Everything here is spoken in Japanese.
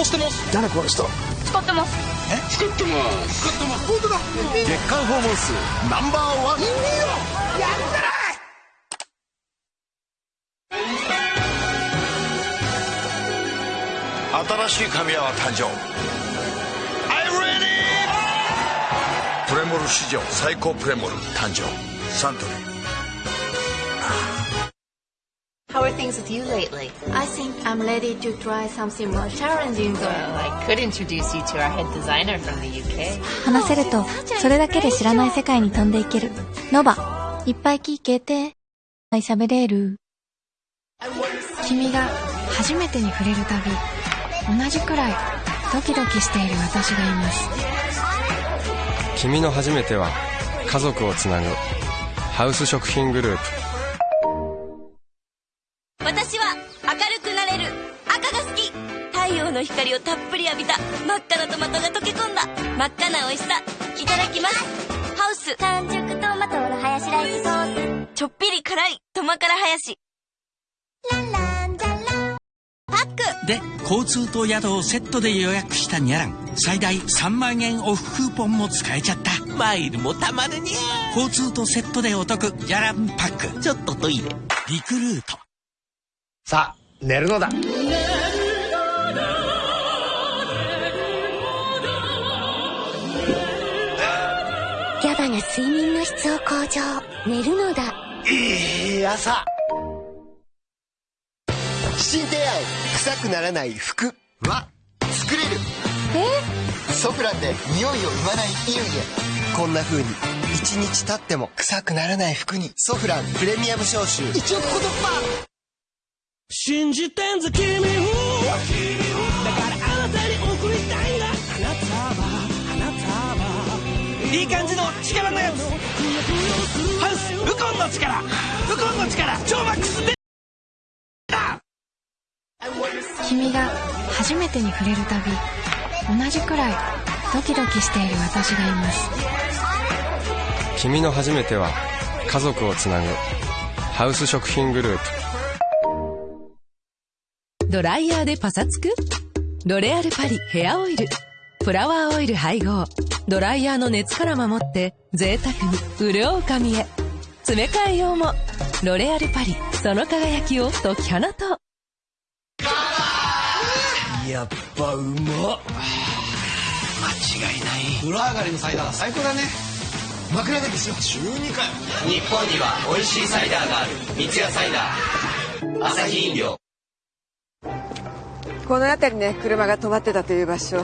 もしてます。誰この人？使ってます。え？使ってます。使ってます本当だ。月間訪問数ナンバーワン。いいよやったら新しい神谷は誕生。I'm ready! プレモル史上最高プレモル誕生。サントリー How are things with you lately? I think I'm ready to try something more challenging though. Well, I could introduce you to our head designer from the UK. 話せるとそれだけで知らない世界に飛んでいけるノバいっぱい聞けて喋れる君が初めてに触れるたび同じくらいドキドキしている私がいます君の初めては家族をつなぐハウス食品グループ太陽の光をたっぷり浴びた。真っ赤なトマトが溶け込んだ。真っ赤な美味しさ。いただきます。ハウス。完熟トマトのハヤシライスソース。ちょっぴり辛いトマ辛ハヤシ。ランランジャランパック。で交通と宿をセットで予約したニャラン。最大3万円オフクーポンも使えちゃった。マイルもたまるにゃ交通とセットでお得。ニャランパック。ちょっとトイレ。リクルート。さあ寝るのだが睡眠の質を向上。寝るのだ。いい朝。新提案臭くならない服は作れる。え？ソフランで匂いを生まない衣類へこんな風に一日経っても臭くならない服にソフランプレミアム消臭。1億個突破信じてんぞ君。をいい感じの力のやつ。ハウスウコンの力。ウコンの力。超マックスで君が初めてに触れるたび同じくらい。ドキドキしている私がいます。君の初めては家族をつなぐ。ハウス食品グループ。ドライヤーでパサつく？ロレアルパリヘアオイルフラワーオイル配合ドライヤーの熱から守って贅沢に潤う髪へ。詰め替え用も。ロレアルパリ。その輝きを解き放とう。やっぱうまっ。間違いない。風呂上がりのサイダー最高だね。枕崎しよ中2回日本には美味しいサイダーがある。三ツ矢サイダー。アサヒ飲料。この辺りね車が止まってたという場所